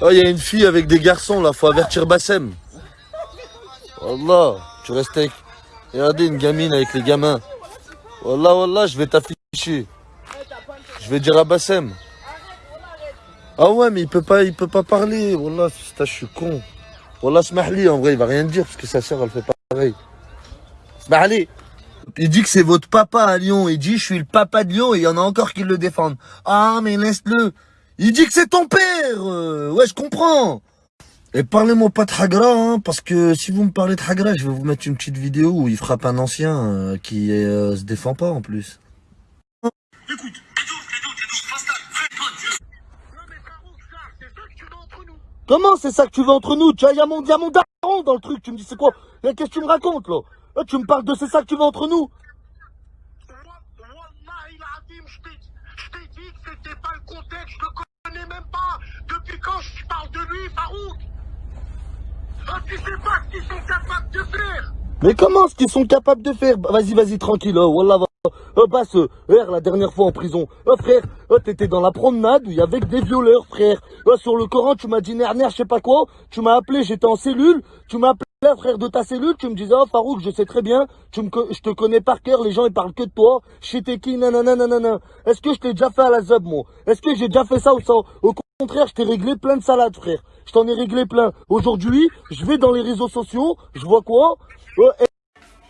Oh, il y a une fille avec des garçons là, faut avertir Bassem. Wallah, tu restes avec. Regardez une gamine avec les gamins. Wallah, wallah, je vais t'afficher. Je vais dire à Bassem. Ah ouais, mais il peut pas, il peut pas parler. Wallah, je suis con. Wallah, Smahli, en vrai, il va rien dire parce que sa sœur, elle fait pareil. Smahli. Il dit que c'est votre papa à Lyon. Il dit, je suis le papa de Lyon et il y en a encore qui le défendent. Ah, mais laisse-le. Il dit que c'est ton père. euh, Ouais, je comprends. Et parlez-moi pas de Hagra, hein, parce que si vous me parlez de Hagra, je vais vous mettre une petite vidéo où il frappe un ancien euh, qui euh, se défend pas en plus. Comment c'est ça que tu veux entre nous? Tu vois, il y a mon, y a mon daron dans le truc. Tu me dis c'est quoi? Qu'est-ce que tu me racontes là? Eh, Tu me parles de c'est ça que tu veux entre nous Wallahi l'azim, je t'ai je t'ai dit que c'était pas le contexte, je le connais même pas. Depuis quand je parle de lui, Farouk Ah, tu sais pas ce qu'ils sont capables de faire Mais comment ce qu'ils sont capables de faire? Bah, Vas-y, vas-y, tranquille. Oh, Wallah. Oh, euh, hier, la dernière fois en prison. Oh, frère, oh, t'étais dans la promenade où il y avait des violeurs, frère. Sur le Coran, tu m'as dit nerner, je sais pas quoi. Tu m'as appelé, j'étais en cellule. Tu m'as appelé, frère, de ta cellule. Tu me disais, oh, Farouk, je sais très bien. Je te connais par cœur. Les gens, ils parlent que de toi. Je sais qui, nanana, nanana. Est-ce que je t'ai déjà fait à la zob, moi? Est-ce que j'ai déjà fait ça ou ça? Au contraire, je t'ai réglé plein de salades, frère. Je t'en ai réglé plein. Aujourd'hui, je vais dans les réseaux sociaux. Je vois quoi?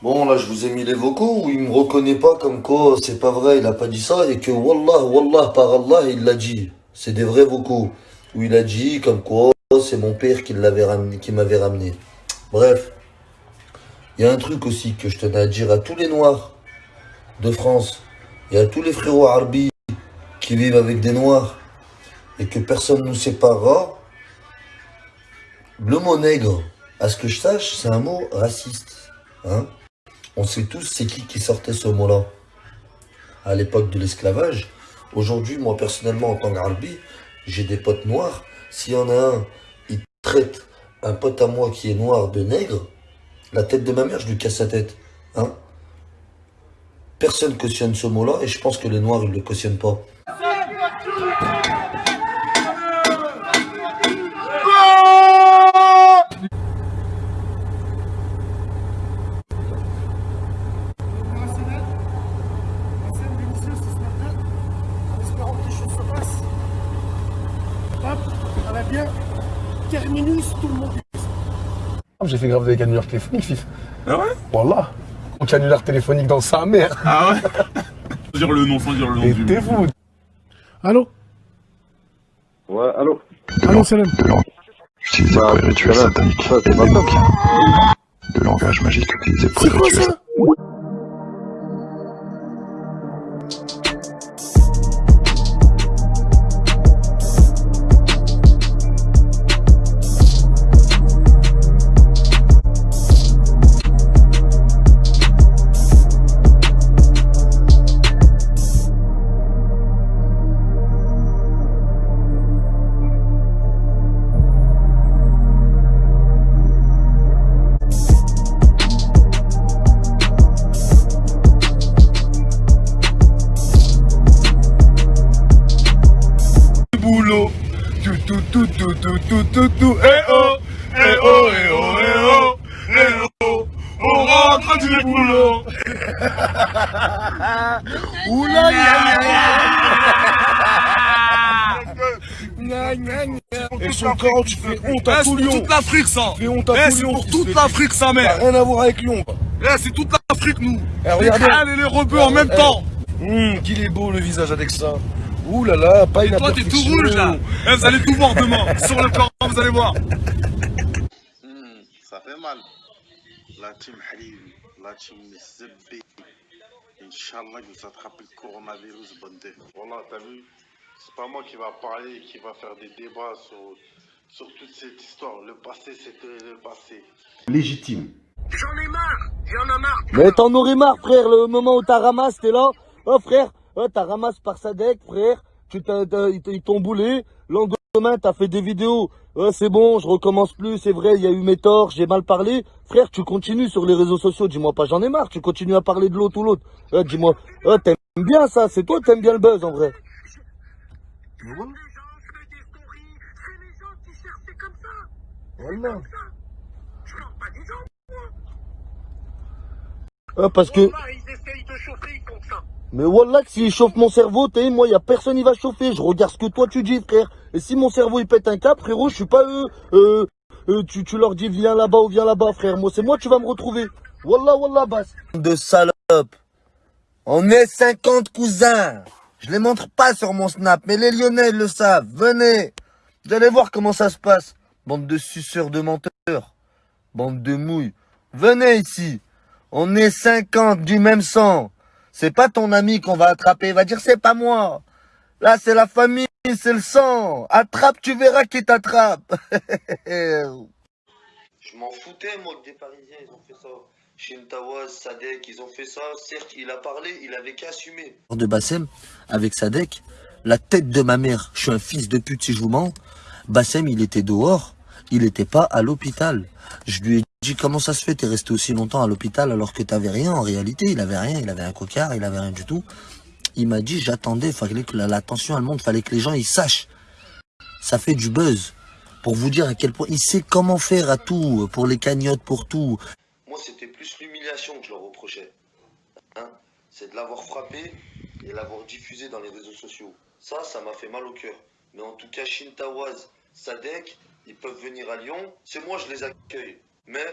Bon, là, je vous ai mis les vocaux où il me reconnaît pas comme quoi c'est pas vrai, il a pas dit ça et que Wallah, Wallah, par Allah, il l'a dit. C'est des vrais vocaux où il a dit comme quoi c'est mon père qui l'avait ramené, m'avait ramené. Bref, il y a un truc aussi que je tenais à dire à tous les Noirs de France et à tous les frérots Arbi qui vivent avec des Noirs et que personne ne nous séparera. Le mot nègre, à ce que je sache, c'est un mot raciste. Hein on sait tous c'est qui qui sortait ce mot-là à l'époque de l'esclavage. Aujourd'hui, moi personnellement, en tant qu'Arbi, j'ai des potes noirs. S'il y en a un, il traite un pote à moi qui est noir de nègre, la tête de ma mère, je lui casse sa tête. Hein Personne cautionne ce mot-là et je pense que les noirs, ils ne le cautionnent pas. Un scène délicieuse ce matin, en espérant que les choses se passent. Hop, ça va bien. Terminus, tout le monde. J'ai fait grave des canulars téléphoniques, fif. Ah ouais? Voilà. Un canular téléphonique dans sa mère. Ah ouais? Sans dire le nom, sans dire le nom du... t'es fou. Allô? Ouais, allô? Allô, Salam. utilisé pour les rituels sataniques. Ça, c'est le langage magique utilisé pour C'est les quoi rituels tout, tout, tout, tout, tout. Eh oh, eh oh, eh oh, eh oh, eh oh. On rentre du boulot. Oula, Et son corps, tu fais honte à c'est tout pour Lyon. toute l'Afrique, ça. Tu fais honte à tout c'est Lyon. pour qui toute l'Afrique, sa mère. rien à voir avec Lyon. Eh, c'est toute l'Afrique, nous. Eh, Les crânes et les rebeux en même Eh, temps. Hum, qu'il est beau le visage avec ça. Ouh là là, pas une Et toi, t'es tout rouge, là. Eh, vous allez tout voir demain. Sur le corps, vous allez voir. Hmm, ça fait mal. La team Halil, la team Zebbe. Inch'Allah, vous attrapent le coronavirus, bande. Voilà, t'as vu? C'est pas moi qui va parler, qui va faire des débats sur, sur toute cette histoire. Le passé, c'était le passé. Légitime. J'en ai marre J'en ai marre Mais t'en aurais marre, frère, le moment où t'as ramassé, t'es là. Oh, frère, oh, t'as ramassé par Sadek, frère. Tu t'as, ils t'ont boulé. Lendemain, t'as fait des vidéos. Ouais, c'est bon, je recommence plus, c'est vrai, il y a eu mes torts, j'ai mal parlé. Frère, tu continues sur les réseaux sociaux, dis-moi pas, j'en ai marre, tu continues à parler de l'autre ou l'autre. Ouais, dis-moi, ouais, t'aimes bien ça, c'est toi, t'aimes bien le buzz, en vrai. Les gens, je fais des stories, c'est les gens qui Voilà. Je leur pas des gens. Ah, parce que, ils essayent de chauffer. Mais voilà que s'il chauffe mon cerveau, t'es, moi, y a personne qui va chauffer. Je regarde ce que toi tu dis, frère. Et si mon cerveau il pète un cap, frérot, je suis pas eux. Euh, euh, tu, tu leur dis viens là-bas ou viens là-bas, frère. Moi, c'est moi, tu vas me retrouver. Wallah, wallah, basse. De salope. On est 50 cousins. Je les montre pas sur mon snap, mais les Lyonnais le savent. Venez. Vous allez voir comment ça se passe. Bande de suceurs de menteurs. Bande de mouilles. Venez ici. On est 50 du même sang. C'est pas ton ami qu'on va attraper. Il va dire c'est pas moi. Là, c'est la famille, c'est le sang. Attrape, tu verras qui t'attrape. Je m'en foutais, moi, que des Parisiens, ils ont fait ça. Shintawaz, Sadek, ils ont fait ça. Certes, il a parlé, il avait qu'à assumer. de Bassem avec Sadek, la tête de ma mère, je suis un fils de pute si je vous mens. Bassem, il était dehors, il n'était pas à l'hôpital. Je lui ai dit comment ça se fait, t'es resté aussi longtemps à l'hôpital alors que t'avais rien en réalité, il avait rien, il avait un cocard, il avait rien du tout. Il m'a dit j'attendais, fallait que la, la tension elle monte, fallait que les gens ils sachent. Ça fait du buzz. Pour vous dire à quel point il sait comment faire à tout, pour les cagnottes, pour tout. Moi, c'était plus l'humiliation que je leur reprochais. Hein? C'est de l'avoir frappé et l'avoir diffusé dans les réseaux sociaux. Ça, ça m'a fait mal au cœur. Mais en tout cas, Shintawaz, Sadek, ils peuvent venir à Lyon. C'est moi, je les accueille. Mais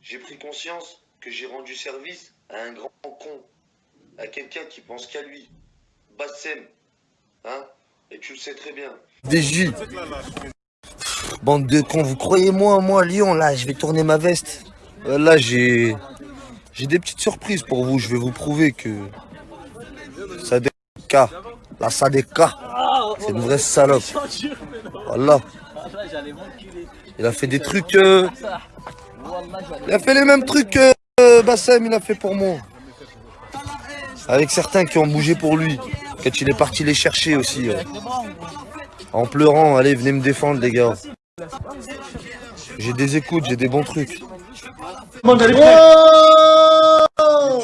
j'ai pris conscience que j'ai rendu service à un grand con. À quelqu'un qui pense qu'à lui. Bassem. Hein Et tu le sais très bien. Des Bande de cons, vous croyez moi, moi, Lyon, là, je vais tourner ma veste. Euh, Là, j'ai... J'ai des petites surprises pour vous. Je vais vous prouver que... Sadeka, la Sadeka, c'est une vraie salope. Voilà. Il a fait des trucs... euh, Il a fait les mêmes trucs que euh, Bassem, il a fait pour moi. Avec certains qui ont bougé pour lui. Quand il est parti les chercher aussi. En pleurant, allez, venez me défendre, les gars. J'ai des écoutes, j'ai des bons trucs. D'aller Tu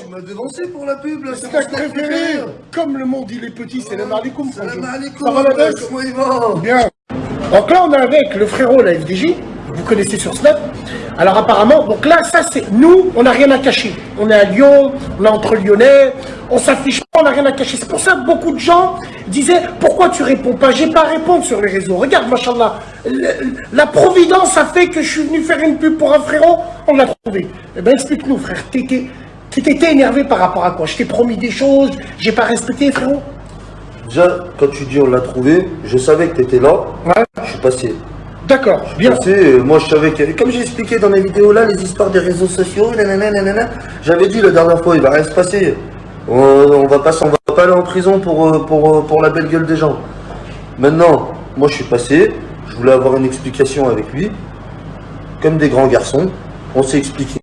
m'as devancé pour la pub, là, C'est ta préféré Comme le monde il est petit, c'est le malikoum. Ça va la baisse comment il va Bien. Donc là, on est avec le frérot, la FDJ. Vous connaissez sur Snap. Alors apparemment, donc là, ça c'est nous, on n'a rien à cacher. On est à Lyon, on est entre Lyonnais, on s'affiche pas, on n'a rien à cacher. C'est pour ça que beaucoup de gens disaient pourquoi tu réponds pas? J'ai pas à répondre sur les réseaux. Regarde, machallah, la providence a fait que je suis venu faire une pub pour un frérot, on l'a trouvé. Eh ben explique-nous, frère. T'étais t'étais énervé par rapport à quoi? Je t'ai promis des choses, j'ai pas respecté, frérot Déjà, quand tu dis on l'a trouvé, je savais que t'étais là. Ouais. Je suis passé. D'accord, bien. Tu sais, euh, moi je savais que, comme j'ai expliqué dans les vidéos là, les histoires des réseaux sociaux, nanana, nanana, j'avais dit la dernière fois, il va rien se passer. On, on va pas, on va pas aller en prison pour, euh, pour, euh, pour la belle gueule des gens. Maintenant, moi je suis passé, je voulais avoir une explication avec lui, comme des grands garçons, on s'est expliqué.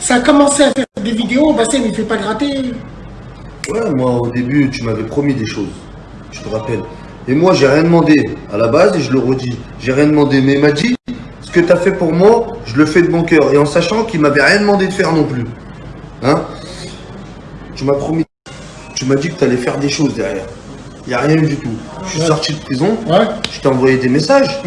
Ça a commencé à faire des vidéos, Bassem il fait pas gratter. Ouais, moi au début tu m'avais promis des choses, je te rappelle. Et moi j'ai rien demandé à la base et je le redis, j'ai rien demandé, mais il m'a dit ce que tu as fait pour moi, je le fais de bon cœur et en sachant qu'il m'avait rien demandé de faire non plus. Hein? Tu m'as promis, tu m'as dit que tu allais faire des choses derrière. Il n'y a rien eu du tout. Je suis sorti de prison, Ouais. je t'ai envoyé des messages,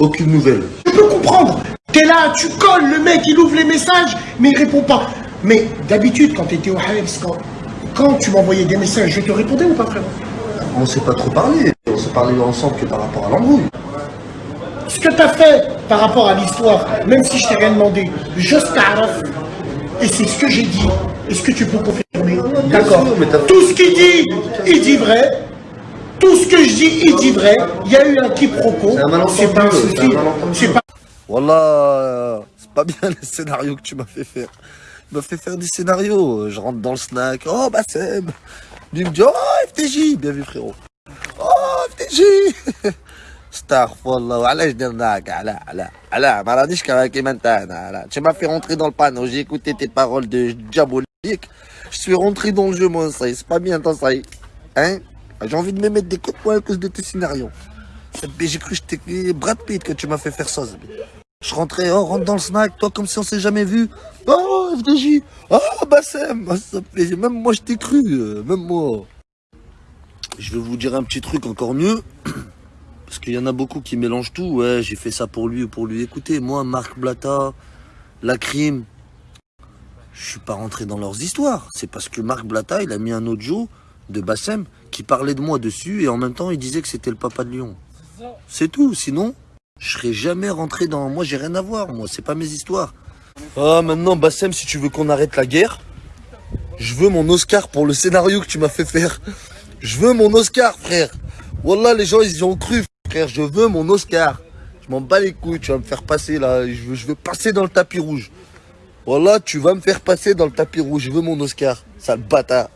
aucune nouvelle. Je peux comprendre. T'es là, tu colles, le mec il ouvre les messages, mais il répond pas. Mais d'habitude, quand t'étais au Hives, quand, quand tu m'envoyais des messages, je te répondais ou pas, frère? On s'est pas trop parlé, on s'est parlé ensemble que par rapport à l'embrouille. Ce que t'as fait par rapport à l'histoire, même si je t'ai rien demandé, je t'arrête. Et c'est ce que j'ai dit. Est-ce que tu peux confirmer? D'accord. mais t'as- Tout ce qu'il dit, il dit vrai. Tout ce que je dis, il dit vrai. Il y a eu un quiproquo. C'est pas un souci. C'est pas Voilà, c'est pas bien le scénario que tu m'as fait faire. Tu m'as fait faire des scénarios. Je rentre dans le snack. Oh, Bassem. Lui me dit, oh, FTJ. Bien vu, frérot. Oh, FTJ. Astaghfirullah. علاش درناك على على على ما رانيش كما كيما انت انا على tu m'as fait rentrer dans le panneau j'ai écouté tes paroles de diabolique je suis rentré dans le jeu moi ça y est, c'est pas bien toi ça y est. hein j'ai envie de me mettre des coups de poing à cause de tes scénarios Zabé, j'ai cru que j'étais Brad Pitt que tu m'as fait faire ça Zabé. Je rentrais, oh, rentre dans le snack, toi, comme si on s'est jamais vu. Oh, FDJ, oh, Bassem, oh, ça fait- même moi, je t'ai cru, euh, même moi. Je vais vous dire un petit truc encore mieux. Parce qu'il y en a beaucoup qui mélangent tout. Ouais, j'ai fait ça pour lui ou pour lui. Écoutez, moi, Marc Blata, la crime, je suis pas rentré dans leurs histoires. C'est parce que Marc Blata, il a mis un audio de Bassem qui parlait de moi dessus et en même temps, il disait que c'était le papa de Lyon. C'est tout. Sinon, je serais jamais rentré dans... Moi, j'ai rien à voir. Moi, c'est pas mes histoires. Ah, maintenant, Bassem, si tu veux qu'on arrête la guerre, je veux mon Oscar pour le scénario que tu m'as fait faire. Je veux mon Oscar, frère. Wallah, les gens, ils y ont cru, frère. Je veux mon Oscar. Je m'en bats les couilles. Tu vas me faire passer, là. Je veux, je veux passer dans le tapis rouge. Wallah, tu vas me faire passer dans le tapis rouge. Je veux mon Oscar. Sale bâtard.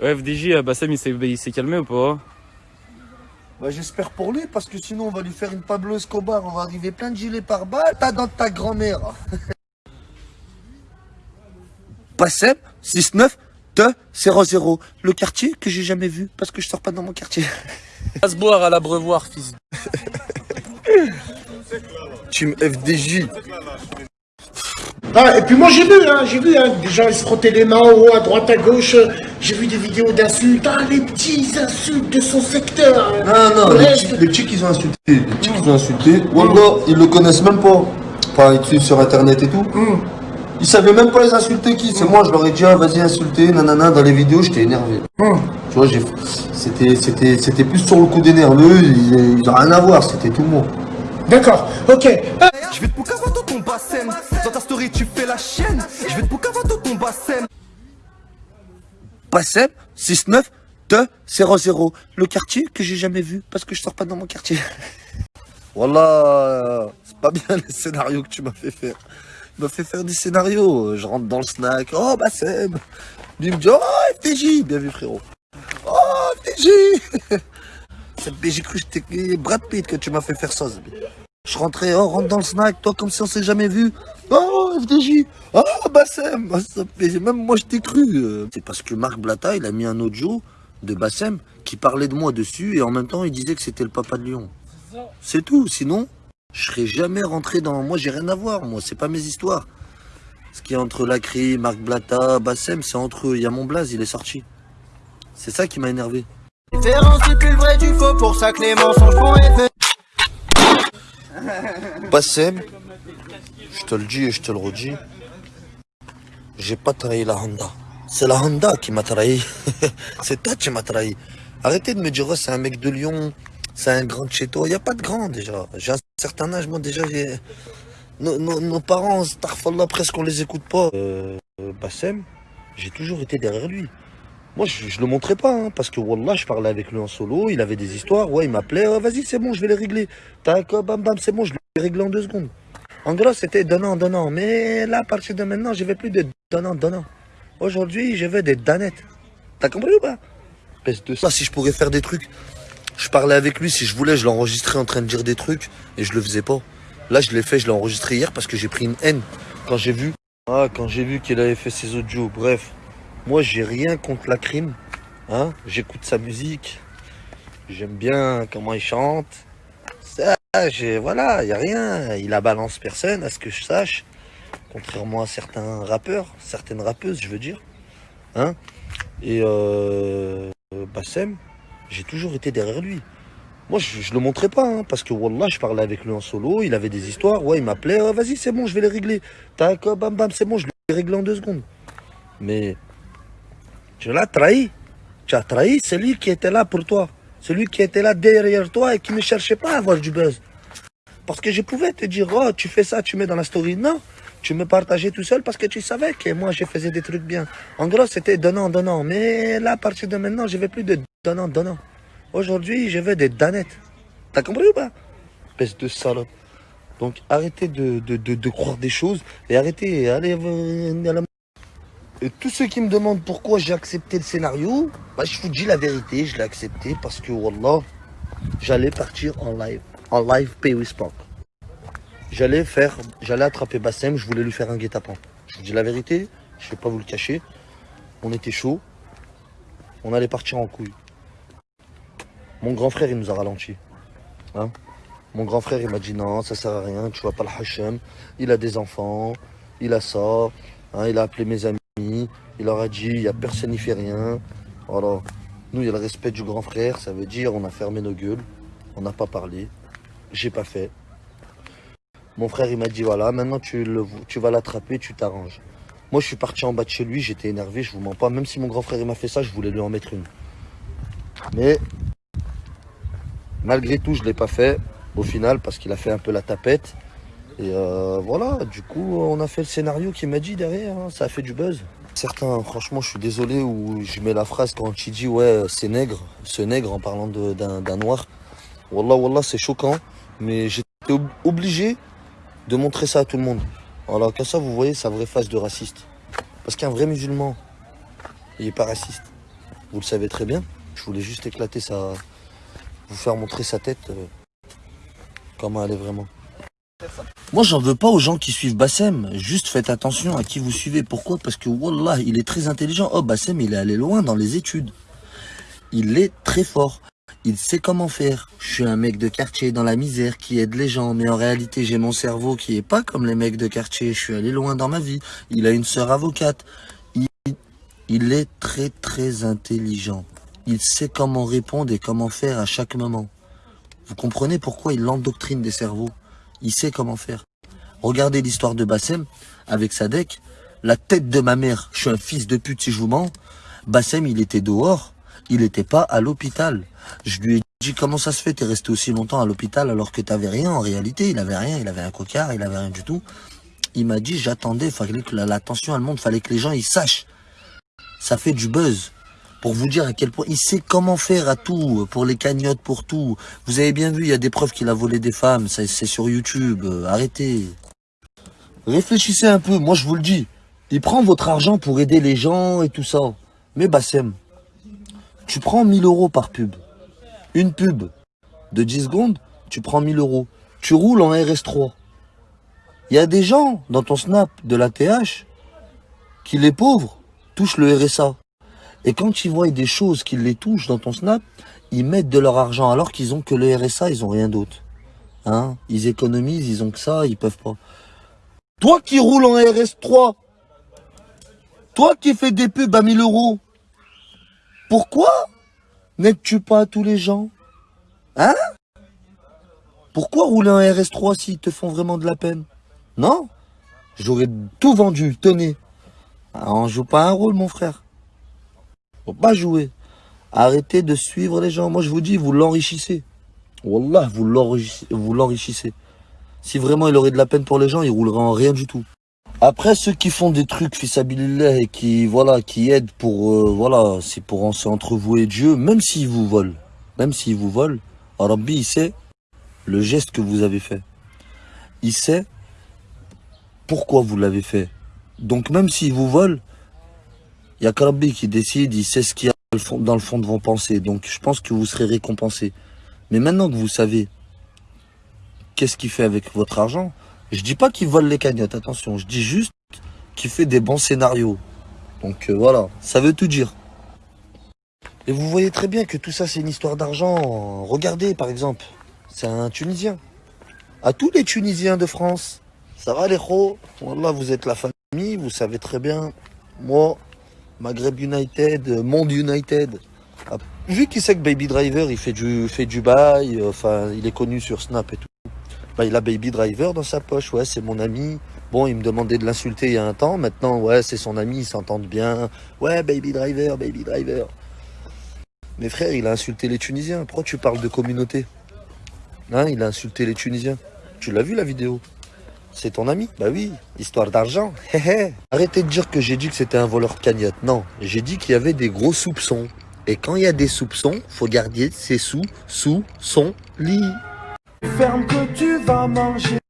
Ouais, FDJ, euh, Bassem, il s'est il s'est calmé ou pas? Bah, j'espère pour lui, parce que sinon, on va lui faire une Pablo Escobar. On va arriver plein de gilets par balle. T'as dans ta grand-mère. Bassem, 6-9, 2, 0-0. Le quartier que j'ai jamais vu, parce que je sors pas dans mon quartier. À se boire à l'abreuvoir, fils. Team FDJ. Ah, et puis moi j'ai vu, hein, j'ai vu, hein, des gens ils se frottaient les mains en haut, à droite, à gauche. J'ai vu des vidéos d'insultes, ah, les petits insultes de son secteur. hein. Non, non, Le les reste- petits, les petits qu'ils ont insulté, les petits qu'ils ont insulté, Wallah, ils le connaissent même pas. Enfin, ils suivent sur internet et tout. Ils savaient même pas les insulter qui. C'est moi, je leur ai dit, ah, vas-y, insulter, nanana, dans les vidéos, j'étais énervé. Tu vois, j'ai, c'était, c'était, c'était plus sur le coup des nerveux, ils, ils ont rien à voir, c'était tout moi. D'accord, ok. Je vais te poucavato ton bassem Dans ta story tu fais la chienne Je vais te poucavato ton bassem Bassem, 6-9, 2, 0-0. Le quartier que j'ai jamais vu, parce que je sors pas dans mon quartier. Voilà, c'est pas bien les scénarios que tu m'as fait faire. Tu m'as fait faire des scénarios. Je rentre dans le snack. Oh, Bassem. Lui il me dit, oh, FTJ. Bien vu, frérot. Oh, FTJ. Cette j'ai cru que j'étais Brad Pitt que tu m'as fait faire ça. Je rentrais, oh, rentre dans le snack, toi, comme si on s'est jamais vu. Oh, FDJ. Oh, Bassem. Même moi, je t'ai cru. euh. C'est parce que Marc Blata, il a mis un audio de Bassem qui parlait de moi dessus et en même temps, il disait que c'était le papa de Lyon. C'est tout. Sinon, je serais jamais rentré dans. Moi, j'ai rien à voir. Moi, c'est pas mes histoires. Ce qui est entre Lacry, Marc Blata, Bassem, c'est entre eux. Il y a mon blaze, il est sorti. C'est ça qui m'a énervé. Différence c'est plus le vrai du faux Pour ça que les mensonges font effet Bassem, je te le dis et je te le redis, j'ai pas trahi la Honda. C'est la Honda qui m'a trahi. c'est toi qui m'as trahi. Arrêtez de me dire, oh, c'est un mec de Lyon, c'est un grand de chez toi. Il n'y a pas de grand déjà. Certain âge, moi déjà. Nos, nos- nos parents, presque on les écoute pas. Euh, Bassem, j'ai toujours été derrière lui. Moi, je, le montrais pas, hein, parce que Wallah, je parlais avec lui en solo, il avait des histoires, ouais, il m'appelait, Oh, vas-y, c'est bon, je vais les régler. Tac, oh, bam, bam, c'est bon, je les réglé en deux secondes. En gros, c'était donnant, donnant. Mais là, à partir de maintenant, je vais plus de donnant, donnant. Aujourd'hui, je veux des danettes. T'as compris ou pas? Espèce de ça, si je pourrais faire des trucs, je parlais avec lui, si je voulais, je l'enregistrais en train de dire des trucs, et je le faisais pas. Là, je l'ai fait, je l'ai enregistré hier parce que j'ai pris une haine quand j'ai vu. Ah, quand j'ai vu qu'il avait fait ses audios. Bref, moi, j'ai rien contre la crime. Hein J'écoute sa musique. J'aime bien comment il chante. Ça, voilà, y a rien. Il a balance personne, à ce que je sache. Contrairement à certains rappeurs, certaines rappeuses, je veux dire. Hein Et euh, Bassem, j'ai toujours été derrière lui. Moi, je, je le montrais pas, hein, parce que Wallah, je parlais avec lui en solo, il avait des histoires, ouais, il m'appelait, Oh, vas-y, c'est bon, je vais les régler. Tac, bam, bam, c'est bon, je les réglé en deux secondes. Mais tu l'as trahi. Tu as trahi celui qui était là pour toi. Celui qui était là derrière toi et qui ne cherchait pas à avoir du buzz. Parce que je pouvais te dire, oh, tu fais ça, tu mets dans la story. Non, tu me partageais tout seul parce que tu savais que moi, je faisais des trucs bien. En gros, c'était donnant, donnant. Mais là, à partir de maintenant, je veux plus de donnant, donnant. Aujourd'hui, je veux des danettes. T'as compris ou pas? Espèce de salope. Donc, arrêtez de, croire des choses et arrêtez, allez euh, à la et tous ceux qui me demandent pourquoi j'ai accepté le scénario, bah, je vous dis la vérité, je l'ai accepté parce que Wallah, j'allais partir en live, en live Pay with Spark. J'allais faire, j'allais attraper Bassem, je voulais lui faire un guet-apens. Je vous dis la vérité, je vais pas vous le cacher. On était chaud, on allait partir en couille. Mon grand frère, il nous a ralenti. Hein? Mon grand frère, il m'a dit non, ça sert à rien, tu vois pas le Hachem. Il a des enfants, il a ça. hein, il a appelé mes amis, il leur a dit, il n'y a personne qui fait rien. Voilà. Nous, il y a le respect du grand frère, ça veut dire on a fermé nos gueules. On n'a pas parlé. J'ai pas fait. Mon frère, il m'a dit, voilà, maintenant tu, le, tu vas l'attraper, tu t'arranges. Moi, je suis parti en bas de chez lui, j'étais énervé, je vous mens pas. Même si mon grand frère, il m'a fait ça, je voulais lui en mettre une. Mais, malgré tout, je l'ai pas fait, au final, parce qu'il a fait un peu la tapette. Et euh, voilà, du coup, on a fait le scénario qu'il m'a dit derrière, hein. ça a fait du buzz. Certains, franchement, je suis désolé où je mets la phrase quand il dit, ouais, c'est nègre, ce nègre en parlant d'un noir. Wallah, wallah, c'est choquant, mais j'étais ob- obligé de montrer ça à tout le monde. Voilà, comme ça, vous voyez sa vraie face de raciste. Parce qu'un vrai musulman, il n'est pas raciste. Vous le savez très bien. Je voulais juste éclater sa... vous faire montrer sa tête, euh, comment elle est vraiment. Moi, j'en veux pas aux gens qui suivent Bassem. Juste faites attention à qui vous suivez. Pourquoi? Parce que, Wallah, il est très intelligent. Oh, Bassem, il est allé loin dans les études. Il est très fort. Il sait comment faire. Je suis un mec de quartier dans la misère qui aide les gens, mais en réalité j'ai mon cerveau qui est pas comme les mecs de quartier. Je suis allé loin dans ma vie. Il a une sœur avocate. Il, est très très intelligent. Il sait comment répondre et comment faire à chaque moment. Vous comprenez pourquoi il endoctrine des cerveaux? Il sait comment faire. Regardez l'histoire de Bassem avec Sadek. La tête de ma mère, je suis un fils de pute si je vous mens. Bassem, il était dehors. Il n'était pas à l'hôpital. Je lui ai dit comment ça se fait, t'es resté aussi longtemps à l'hôpital alors que t'avais rien en réalité? Il avait rien, il avait un cocard, il avait rien du tout. Il m'a dit j'attendais, fallait que la, la tension elle monte, fallait que les gens ils sachent. Ça fait du buzz. Pour vous dire à quel point il sait comment faire à tout, pour les cagnottes, pour tout. Vous avez bien vu, il y a des preuves qu'il a volé des femmes, c'est sur YouTube. Euh, arrêtez. Réfléchissez un peu, moi je vous le dis. Il prend votre argent pour aider les gens et tout ça. Mais Bassem, tu prends 1000 euros par pub. Une pub de 10 secondes, tu prends 1000 euros. Tu roules en RS3. Il y a des gens dans ton snap de la TH qui, les pauvres, touchent le RSA. Et quand ils voient des choses qui les touchent dans ton snap, ils mettent de leur argent alors qu'ils ont que le RSA, ils ont rien d'autre. Hein? Ils économisent, ils ont que ça, ils peuvent pas. Toi qui roules en RS3, toi qui fais des pubs à 1000 euros, pourquoi n'aides-tu pas tous les gens? Hein? Pourquoi rouler en RS3 s'ils te font vraiment de la peine? Non? J'aurais tout vendu, tenez. Ah, On joue pas un rôle, mon frère. Faut pas jouer. Arrêtez de suivre les gens. Moi, je vous dis, vous l'enrichissez. Wallah, vous l'enrichissez. Si vraiment il aurait de la peine pour les gens, il roulerait en rien du tout. Après, ceux qui font des trucs, fissabilillah, et qui, voilà, qui aident pour, euh, voilà, c'est pour c'est entre vous et Dieu, même s'ils vous volent, même s'ils vous volent, Rabbi, il sait le geste que vous avez fait. Il sait pourquoi vous l'avez fait. Donc, même s'ils vous volent, il y a Rabbi qui décide, il sait ce qu'il y a dans le fond de vos pensées. Donc, je pense que vous serez récompensé. Mais maintenant que vous savez qu'est-ce qu'il fait avec votre argent, je dis pas qu'il vole les cagnottes, attention, je dis juste qu'il fait des bons scénarios. Donc euh, voilà, ça veut tout dire. Et vous voyez très bien que tout ça c'est une histoire d'argent. Regardez par exemple, c'est un Tunisien. À tous les Tunisiens de France, ça va les gros? Voilà, vous êtes la famille, vous savez très bien. Moi, Maghreb United, Monde United. Ah, Vu qu'il sait que Baby Driver, il fait du, fait du bail, euh, enfin, il est connu sur Snap et tout. Bah, il a Baby Driver dans sa poche, ouais, c'est mon ami. Bon, il me demandait de l'insulter il y a un temps. Maintenant, ouais, c'est son ami, ils s'entendent bien. Ouais, Baby Driver, Baby Driver. Mais frère, il a insulté les Tunisiens. Pourquoi tu parles de communauté? Hein, il a insulté les Tunisiens. Tu l'as vu la vidéo? C'est ton ami? Bah oui, histoire d'argent. Arrêtez de dire que j'ai dit que c'était un voleur de cagnotte. Non, j'ai dit qu'il y avait des gros soupçons. Et quand il y a des soupçons, faut garder ses sous sous son lit. Ferme que tu vas manger.